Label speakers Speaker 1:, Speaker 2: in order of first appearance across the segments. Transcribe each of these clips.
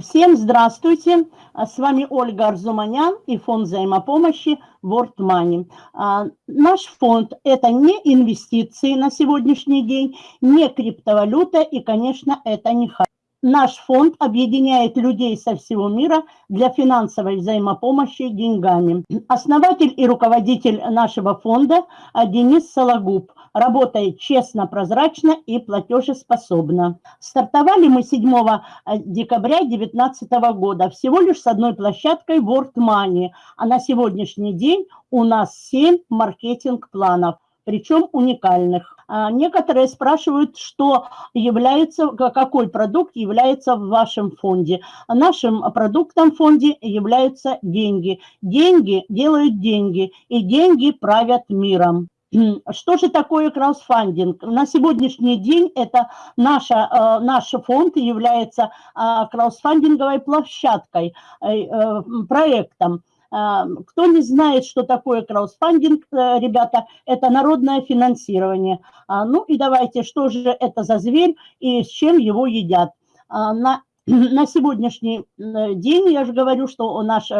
Speaker 1: Всем здравствуйте! А, с вами Ольга Арзуманян и фонд взаимопомощи World Money. А, наш фонд – это не инвестиции на сегодняшний день, не криптовалюта и, конечно, это не хайп. Наш фонд объединяет людей со всего мира для финансовой взаимопомощи деньгами. Основатель и руководитель нашего фонда Денис Сологуб работает честно, прозрачно и платежеспособно. Стартовали мы 7 декабря 2019 года всего лишь с одной площадкой World Money, а на сегодняшний день у нас 7 маркетинг-планов причем уникальных. А, некоторые спрашивают, что является, какой продукт является в вашем фонде. Нашим продуктом в фонде являются деньги. Деньги делают деньги, и деньги правят миром. Что же такое краудфандинг? На сегодняшний день это наша, э, наш фонд является а, краудфандинговой площадкой, э, проектом. Кто не знает, что такое краудфандинг, э, ребята, это народное финансирование. А, ну и давайте, что же это за зверь и с чем его едят. А, на на сегодняшний э, день, я же говорю, что наш, э,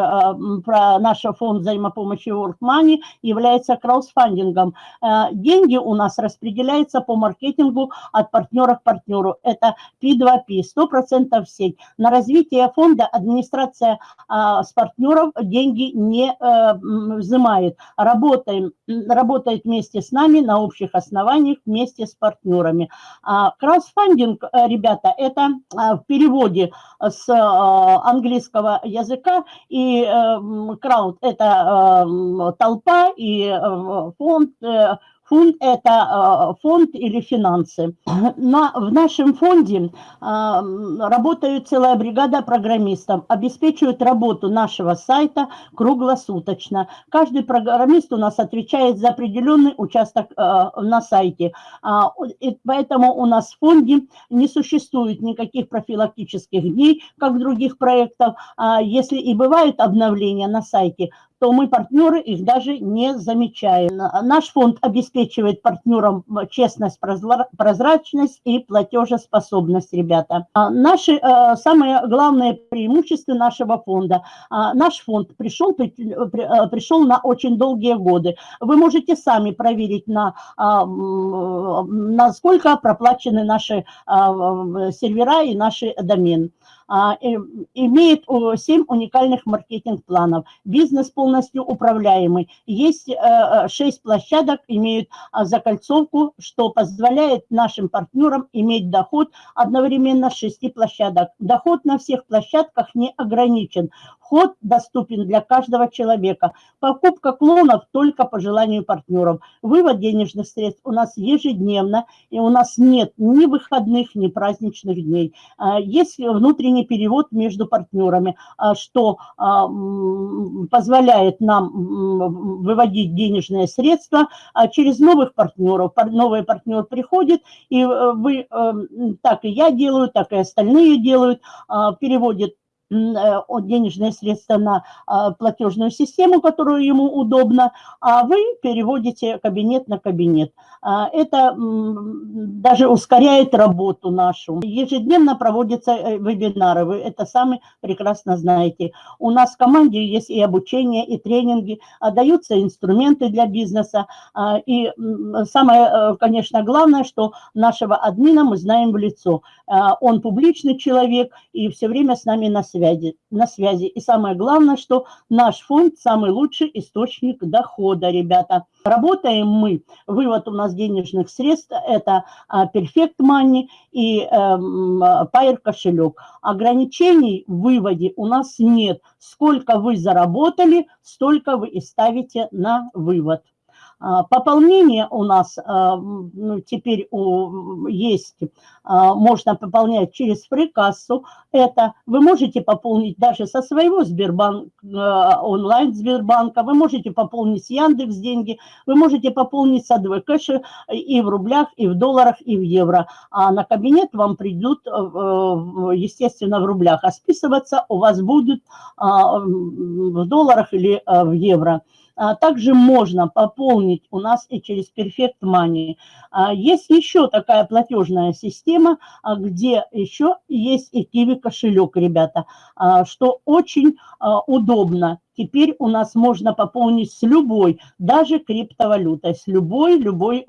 Speaker 1: про наш фонд взаимопомощи World Money является краудфандингом. Э, деньги у нас распределяются по маркетингу от партнера к партнеру. Это P2P, 100% сеть. На развитие фонда администрация с партнеров деньги не взимает. Работаем, работает вместе с нами на общих основаниях вместе с партнерами. А краудфандинг, ребята, это в переводе переводе с э, английского языка, и крауд – это э, толпа, и э, фонд Фонд – это э, фонд или финансы. На, в нашем фонде э, работает целая бригада программистов, обеспечивают работу нашего сайта круглосуточно. Каждый программист у нас отвечает за определенный участок э, на сайте. А, и поэтому у нас в фонде не существует никаких профилактических дней, как в других проектах. А если и бывают обновления на сайте, то мы партнеры их даже не замечаем. Наш фонд обеспечивает партнерам честность, прозрачность и платежеспособность, ребята. А наши э, самые главные преимущества нашего фонда. А, наш фонд пришел, э, пришел на очень долгие годы. Вы можете сами проверить, на, а, насколько проплачены наши сервера и наши домены. А, имеет 7 уникальных маркетинг-планов. Бизнес полностью управляемый. Есть 6 э, площадок, имеют а, закольцовку, что позволяет нашим партнерам иметь доход одновременно с 6 площадок. Доход на всех площадках не ограничен. Вход доступен для каждого человека. Покупка клонов только по желанию партнеров. Вывод денежных средств у нас ежедневно, и у нас нет ни выходных, ни праздничных дней. А, есть внутренний перевод между партнерами, а, что а, позволяет нам выводить денежные средства через новых партнеров. Новый партнер приходит, и э, вы, э, так и я делаю, так и остальные делают, переводят Э, денежные средства на а, платежную систему, которую ему удобно, а вы переводите кабинет на кабинет. А, это даже ускоряет работу нашу. Ежедневно проводятся э, вебинары, вы это сами прекрасно знаете. У нас в команде есть и обучение, и тренинги, а, даются инструменты для бизнеса. И самое, э, конечно, главное, что нашего админа мы знаем в лицо. Он публичный человек и все время с нами на связи связи, на связи. И самое главное, что наш фонд самый лучший источник дохода, ребята. Работаем мы, вывод у нас денежных средств, это а, Perfect Money и эм, Pair кошелек. Ограничений в выводе у нас нет. Сколько вы заработали, столько вы и ставите на вывод. А, пополнение у нас а, ну, теперь есть, а, можно пополнять через фрикассу. Это вы можете пополнить даже со своего Сбербанк, онлайн Сбербанка, вы можете пополнить с Яндекс деньги, вы можете пополнить с АДВ кэша и в рублях, и в долларах, и в евро. А на кабинет вам придут, естественно, в рублях, а списываться у вас будет в долларах или в евро. А, также можно пополнить у нас и через Perfect Money. А, есть еще такая платежная система, а, где еще есть и Kiwi кошелек, ребята, что очень удобно. Теперь у нас можно пополнить с любой, даже криптовалютой, с любой, любой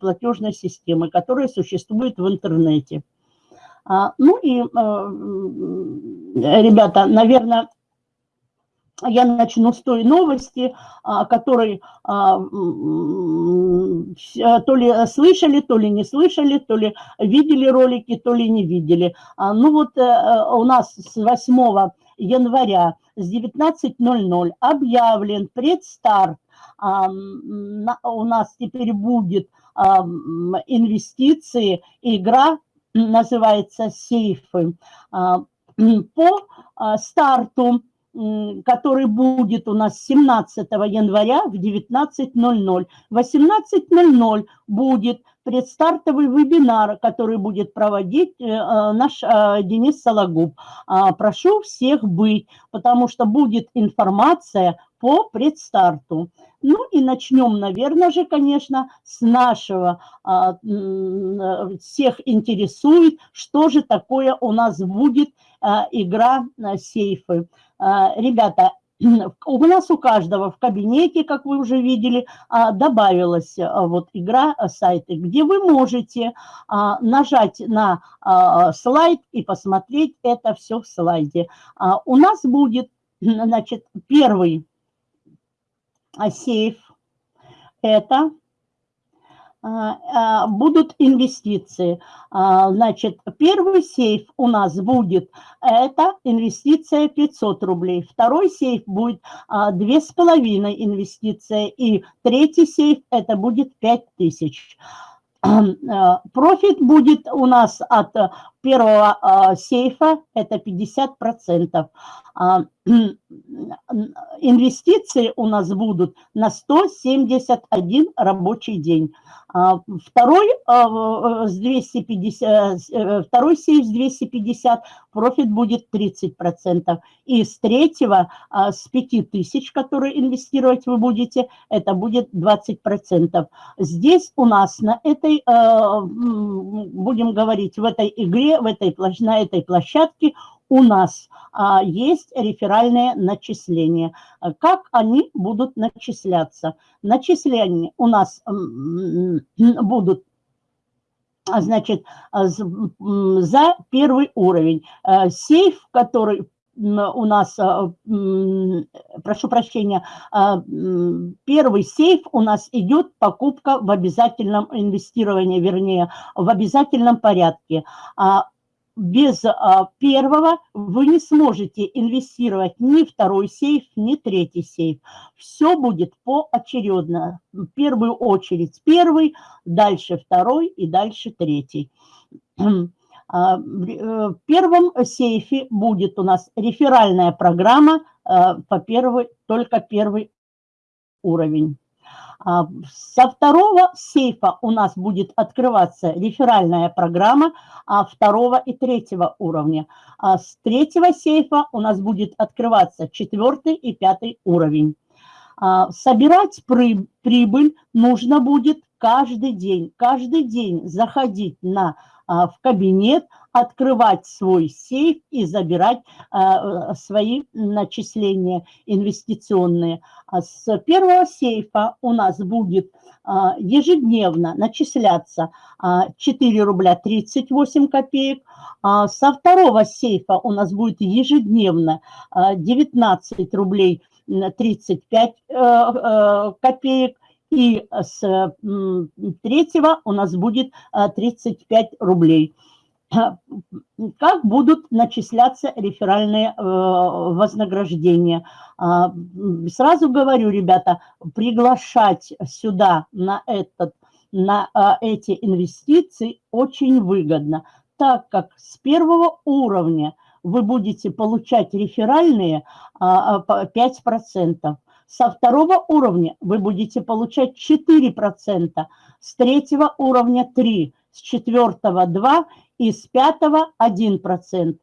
Speaker 1: платежной системой, которая существует в интернете. Ну и, ребята, наверное, я начну с той новости, а, которой а, то ли слышали, то ли не слышали, то ли видели ролики, то ли не видели. А, ну вот э, у нас с 8 января с 19.00 объявлен предстарт. У нас теперь будет инвестиции, игра называется «Сейфы». По старту который будет у нас 17 января в 19.00. В 18.00 будет предстартовый вебинар, который будет проводить э, э, наш э, Денис Сологуб. А, прошу всех быть, потому что будет информация по предстарту. Ну и начнем, наверное же, конечно, с нашего. А, всех интересует, что же такое у нас будет игра сейфы. Ребята, у нас у каждого в кабинете, как вы уже видели, а, добавилась а, вот игра а, сайты, где вы можете нажать на слайд и посмотреть это все в слайде. У нас будет, значит, первый сейф, это а, а, будут инвестиции. А, значит, первый сейф у нас будет, это инвестиция 500 рублей. Второй сейф будет 2,5 инвестиция. И третий сейф это будет 5000. Профит будет у нас от первого сейфа, это 50%. Инвестиции у нас будут на 171 рабочий день. А, второй, а, с 250, э, второй сейф с 250, профит будет 30%. И с третьего, а, с 5000, которые инвестировать вы будете, это будет 20%. Здесь у нас на этой, будем говорить, в этой игре, в этой, на этой площадке у нас а, есть реферальные начисления. Как они будут начисляться? Начисления у нас будут значит, за первый уровень. Сейф, который у нас, э, прошу прощения, э, первый сейф у нас идет покупка в обязательном инвестировании, вернее, в обязательном порядке. А без а, первого вы не сможете инвестировать ни второй сейф, ни третий сейф. Все будет поочередно. В первую очередь первый, дальше второй и дальше третий. А, в первом сейфе будет у нас реферальная программа а, по первой, только первый уровень. А, со второго сейфа у нас будет открываться реферальная программа а, второго и третьего уровня. С третьего сейфа у нас будет открываться четвертый и пятый уровень. Собирать прибыль нужно будет каждый день. Каждый день заходить на, в кабинет, открывать свой сейф и забирать а, свои начисления инвестиционные. А с первого сейфа у нас будет а, ежедневно начисляться 4 рубля 38 копеек, со второго сейфа у нас будет ежедневно 19 рублей 35 э, э, копеек, и с третьего у нас будет 35 рублей. как будут начисляться реферальные э, вознаграждения. А, сразу говорю, ребята, приглашать сюда на, этот, на а, эти инвестиции очень выгодно, так как с первого уровня вы будете получать реферальные 5%. Со второго уровня вы будете получать 4%, с третьего уровня 3%, с четвертого 2% и с пятого 1%.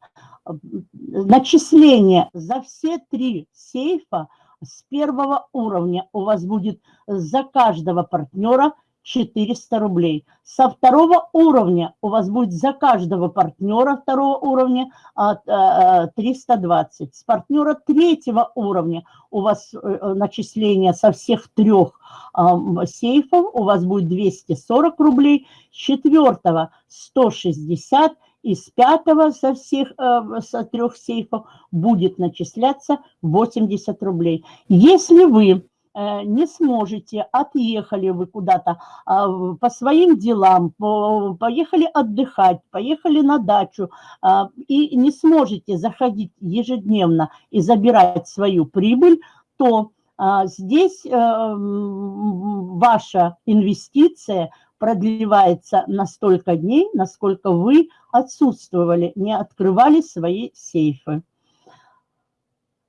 Speaker 1: Начисление за все три сейфа с первого уровня у вас будет за каждого партнера 400 рублей. Со второго уровня у вас будет за каждого партнера второго уровня 320. А, с партнера третьего уровня у вас э, начисление со всех трех сейфов у вас будет 240 рублей. С четвертого 160 и с пятого со всех э, со трех сейфов будет начисляться 80 рублей. Если вы э, не сможете, отъехали вы куда-то а, по своим делам, поехали отдыхать, поехали на дачу а, и не сможете заходить ежедневно и забирать свою прибыль, то а, здесь э, ваша инвестиция продлевается на столько дней, насколько вы отсутствовали, не открывали свои сейфы.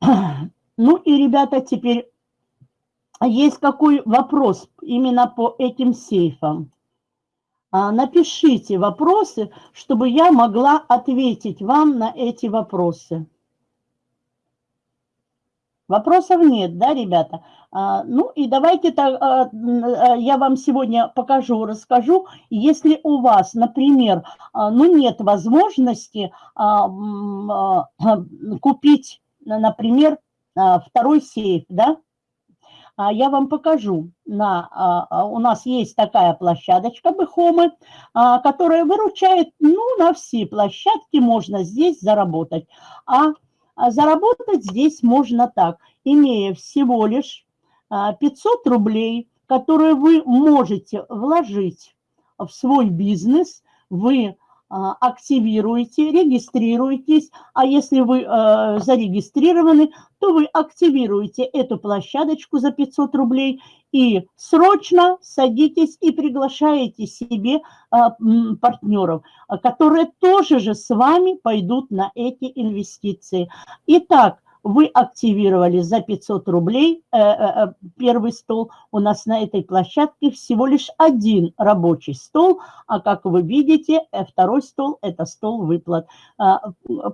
Speaker 1: Ну и, ребята, теперь есть какой вопрос именно по этим сейфам. А, напишите вопросы, чтобы я могла ответить вам на эти вопросы. Вопросов нет, да, ребята? А, ну и давайте так, а, а, я вам сегодня покажу, расскажу. Если у вас, например, ну нет возможности купить, например, второй сейф, да, я вам покажу. На, у нас есть такая площадочка Бэхомы, которая выручает, ну, на все площадки можно здесь заработать. А а заработать здесь можно так, имея всего лишь 500 а, рублей, которые вы можете вложить в свой бизнес, вы а, активируете, регистрируетесь, а если вы э, зарегистрированы, то вы активируете эту площадочку за 500 рублей и срочно садитесь и приглашаете себе э, партнеров, которые тоже же с вами пойдут на эти инвестиции. Итак, вы активировали за 500 рублей э, э, э, первый стол. У нас на этой площадке всего лишь один рабочий стол, а как вы видите, второй стол – это стол выплат. А,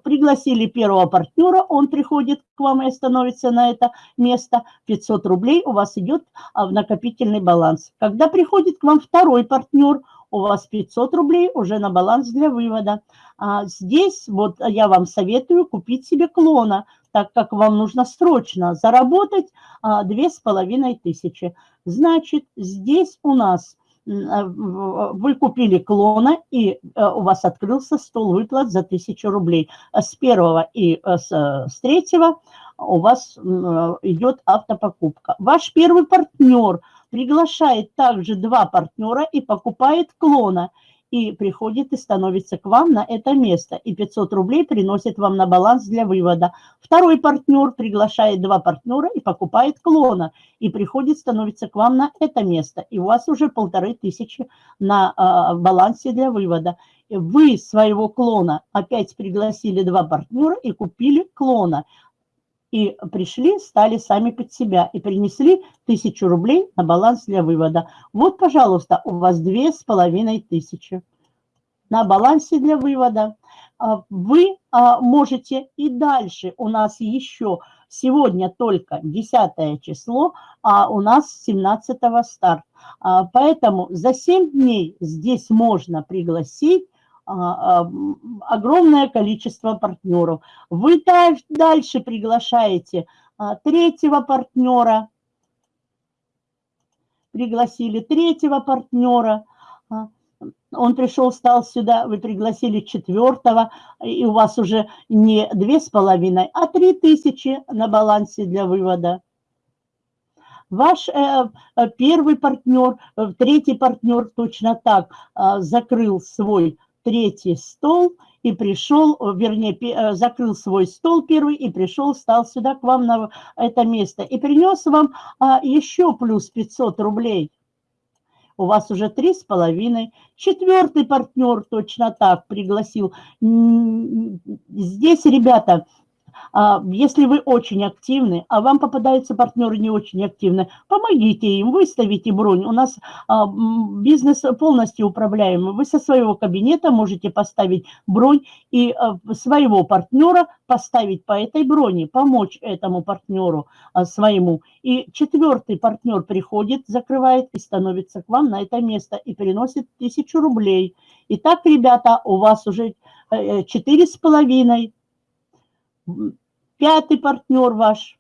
Speaker 1: пригласили первого партнера, он приходит к вам и становится на это место. 500 рублей у вас идет а, в накопительный баланс. Когда приходит к вам второй партнер – у вас 500 рублей уже на баланс для вывода. А здесь вот я вам советую купить себе клона так как вам нужно срочно заработать а, две с половиной тысячи. Значит, здесь у нас а, вы купили клона, и а, у вас открылся стол выплат за тысячу рублей. С первого и с, с третьего у вас идет автопокупка. Ваш первый партнер приглашает также два партнера и покупает клона – и приходит и становится к вам на это место, и 500 рублей приносит вам на баланс для вывода. Второй партнер приглашает два партнера и покупает клона, и приходит, становится к вам на это место, и у вас уже полторы тысячи на э, балансе для вывода. Вы своего клона опять пригласили два партнера и купили клона и пришли, стали сами под себя и принесли тысячу рублей на баланс для вывода. Вот, пожалуйста, у вас две с половиной тысячи на балансе для вывода. А, вы а, можете и дальше, у нас еще сегодня только 10 число, а у нас 17 старт. А, поэтому за 7 дней здесь можно пригласить огромное количество партнеров. Вы дальше приглашаете а, третьего партнера, пригласили третьего партнера, он пришел, стал сюда, вы пригласили четвертого, и у вас уже не две с половиной, а три тысячи на балансе для вывода. Ваш э, э первый партнер, э, третий партнер точно так э, закрыл свой третий стол и пришел, вернее, э, закрыл свой стол первый и пришел, стал сюда к вам на это место и принес вам а, еще плюс 500 рублей. У вас уже три с половиной. Четвертый партнер точно так пригласил. Здесь, ребята, если вы очень активны, а вам попадаются партнеры не очень активны, помогите им, выставите бронь. У нас а, бизнес полностью управляемый. Вы со своего кабинета можете поставить бронь и а, своего партнера поставить по этой броне, помочь этому партнеру своему. И четвертый партнер приходит, закрывает и становится к вам на это место и приносит тысячу рублей. Итак, ребята, у вас уже э, э, четыре с половиной Пятый партнер ваш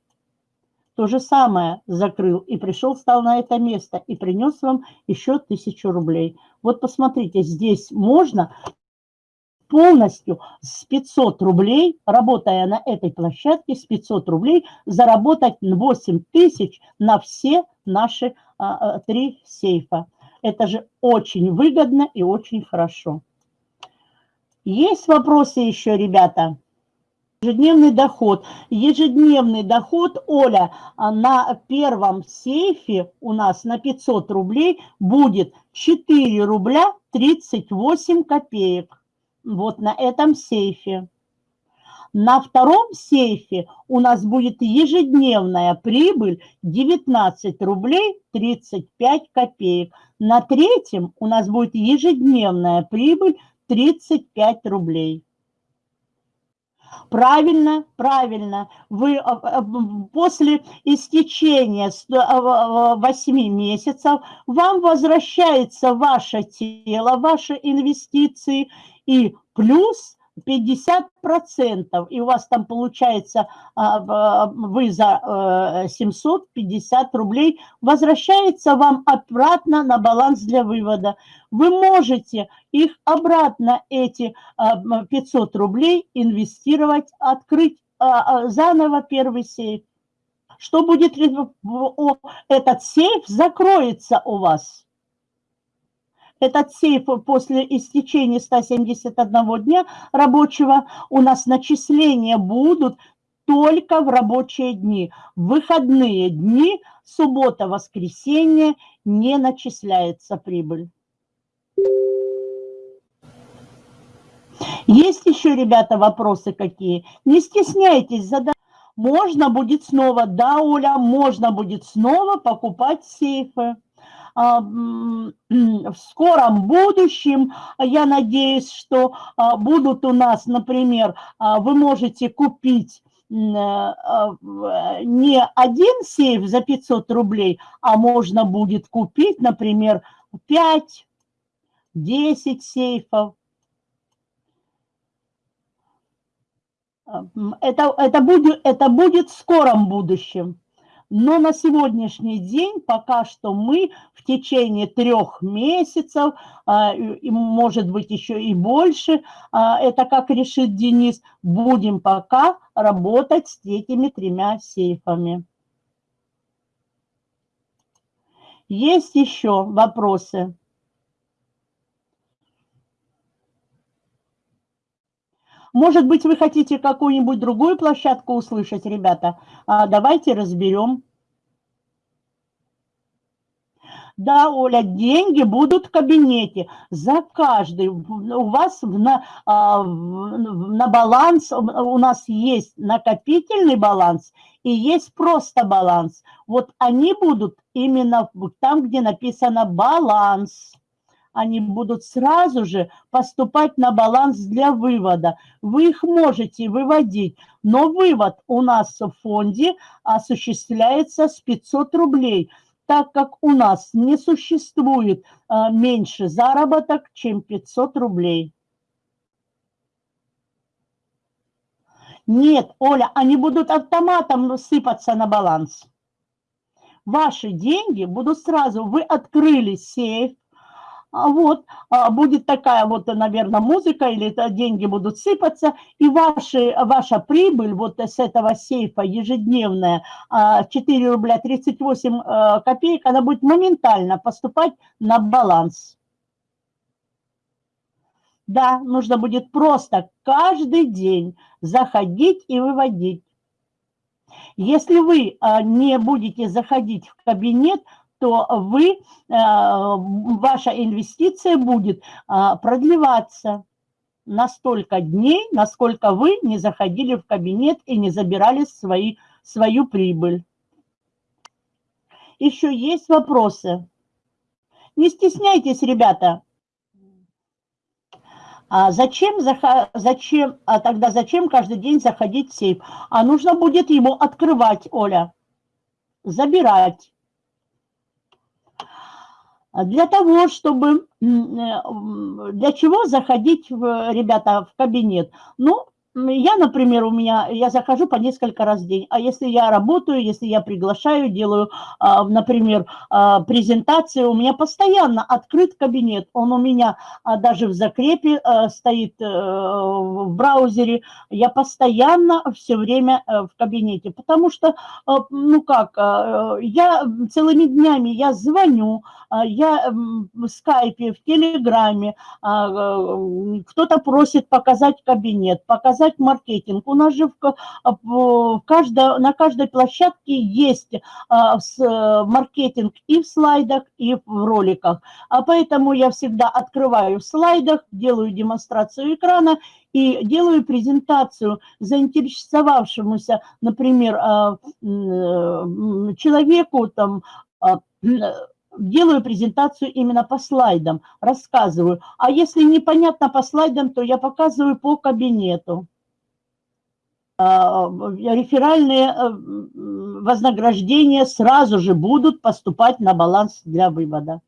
Speaker 1: то же самое закрыл и пришел, стал на это место и принес вам еще тысячу рублей. Вот посмотрите, здесь можно полностью с 500 рублей, работая на этой площадке, с 500 рублей заработать 8 тысяч на все наши а, а, три сейфа. Это же очень выгодно и очень хорошо. Есть вопросы еще, ребята? Ежедневный доход. Ежедневный доход, Оля, а, на первом сейфе у нас на 500 рублей будет 4 рубля 38 копеек. Вот на этом сейфе. На втором сейфе у нас будет ежедневная прибыль 19 рублей 35 копеек. На третьем у нас будет ежедневная прибыль 35 рублей. Правильно, правильно. Вы а, а, после истечения 8 а, месяцев вам возвращается ваше тело, ваши инвестиции и плюс 50%, и у вас там получается, а, вы за 750 э, рублей, возвращается вам обратно на баланс для вывода. Вы можете их обратно, эти 500 а, рублей, инвестировать, открыть а, заново первый сейф. Что будет, этот сейф закроется у вас этот сейф после истечения 171 дня рабочего у нас начисления будут только в рабочие дни. В выходные дни, суббота, воскресенье не начисляется прибыль. Есть еще, ребята, вопросы какие? Не стесняйтесь, задать. Можно будет снова, да, Оля, можно будет снова покупать сейфы. А, в скором будущем, я надеюсь, что а, будут у нас, например, а, вы можете купить не один сейф за 500 рублей, а можно будет купить, например, 5, 10 сейфов. Это, это, будет, это будет в скором будущем. Но на сегодняшний день пока что мы в течение трех месяцев, а, может быть еще и больше, а, это как решит Денис, будем пока работать с этими тремя сейфами. Есть еще вопросы? Может быть, вы хотите какую-нибудь другую площадку услышать, ребята? А, давайте разберем. Да, Оля, деньги будут в кабинете. За каждый. У вас на, а, на баланс, у нас есть накопительный баланс и есть просто баланс. Вот они будут именно там, где написано баланс они будут сразу же поступать на баланс для вывода. Вы их можете выводить, но вывод у нас в фонде осуществляется с 500 рублей, так как у нас не существует а, меньше заработок, чем 500 рублей. Нет, Оля, они будут автоматом сыпаться на баланс. Ваши деньги будут сразу, вы открыли сейф, вот, а, будет такая вот, наверное, музыка, или это деньги будут сыпаться, и ваши, ваша прибыль вот с этого сейфа ежедневная, 4 а, рубля 38 копеек, она будет моментально поступать на баланс. Да, нужно будет просто каждый день заходить и выводить. Если вы не будете заходить в кабинет, то вы, э, ваша инвестиция будет а, продлеваться. на столько дней, насколько вы не заходили в кабинет и не забирали свои, свою прибыль. Еще есть вопросы? Не стесняйтесь, ребята. А зачем, зачем, а тогда зачем каждый день заходить в сейф? А нужно будет его открывать, Оля, забирать. Для того, чтобы, э, для чего заходить, в, ребята, в кабинет? Ну, я, например, у меня, я захожу по несколько раз в день, а если я работаю, если я приглашаю, делаю, а, например, а, презентацию, у меня постоянно открыт кабинет, он у меня а, даже в закрепе стоит э, в браузере, я постоянно все время э, в кабинете, потому что, ну как, я целыми днями, я звоню, я в скайпе, в телеграме, кто-то просит показать кабинет, показать показать маркетинг. У нас же в, в каждой, на каждой площадке есть а, маркетинг и в слайдах, и в роликах. А поэтому я всегда открываю в слайдах, делаю демонстрацию экрана и делаю презентацию заинтересовавшемуся, например, а, человеку, там, а, делаю презентацию именно по слайдам, рассказываю. А если непонятно по слайдам, то я показываю по кабинету. А, реферальные э, вознаграждения сразу же будут поступать на баланс для вывода.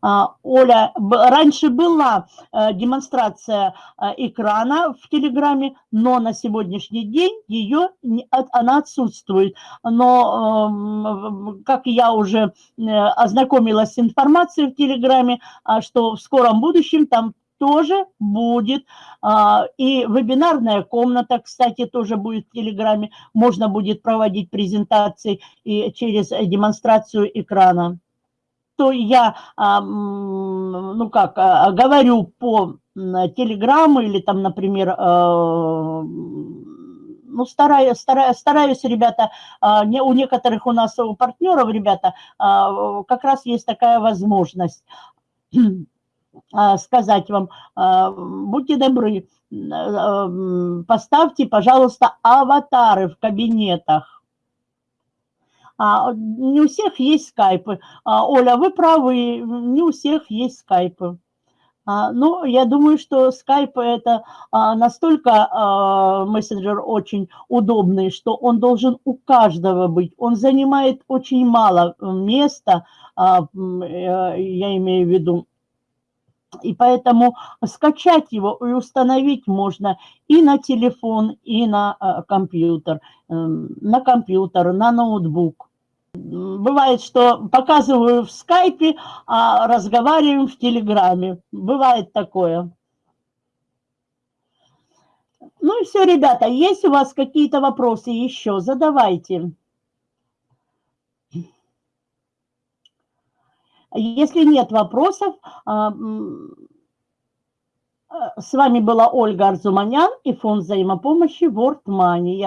Speaker 1: А, Оля, раньше была э, демонстрация э, экрана в Телеграме, но на сегодняшний день ее, она отсутствует. Но, эм, как я уже ознакомилась с информацией в Телеграме, а, что в скором будущем там тоже будет. А, и вебинарная комната, кстати, тоже будет в Телеграме. Можно будет проводить презентации и через демонстрацию экрана. То я, а, ну как, а, говорю по Телеграму или там, например, ну, стараюсь, стараюсь, стараюсь, ребята, у некоторых у нас, у партнеров, ребята, как раз есть такая возможность. А, сказать вам, а, будьте добры, а, поставьте, пожалуйста, аватары в кабинетах. Не у всех есть скайпы. Оля, вы правы, не у всех есть скайпы. Ну, я думаю, что скайп это настолько мессенджер очень удобный, что он должен у каждого быть. Он занимает очень мало места, я имею в виду, и поэтому скачать его и установить можно и на телефон, и на э, компьютер, эм, на компьютер, на ноутбук. Бывает, что показываю в скайпе, а разговариваем в телеграме. Бывает такое. Ну и все, ребята, есть у вас какие-то вопросы еще? Задавайте. Если нет вопросов, а, с вами была Ольга Арзуманян и фонд взаимопомощи World Money.